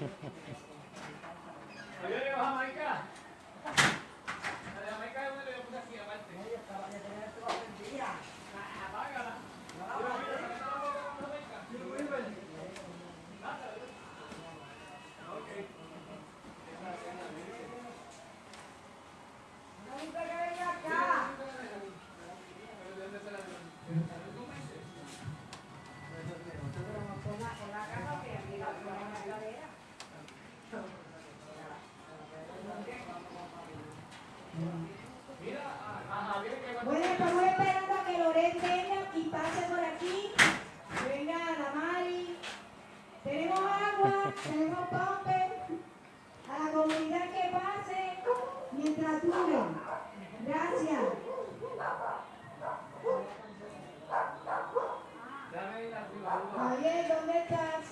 Oye, le Bueno, estamos esperando a que Loret venga y pase por aquí. Venga la Mari. Tenemos agua, tenemos pompe. A la comunidad que pase mientras dure. Gracias. Javier, ¿dónde estás?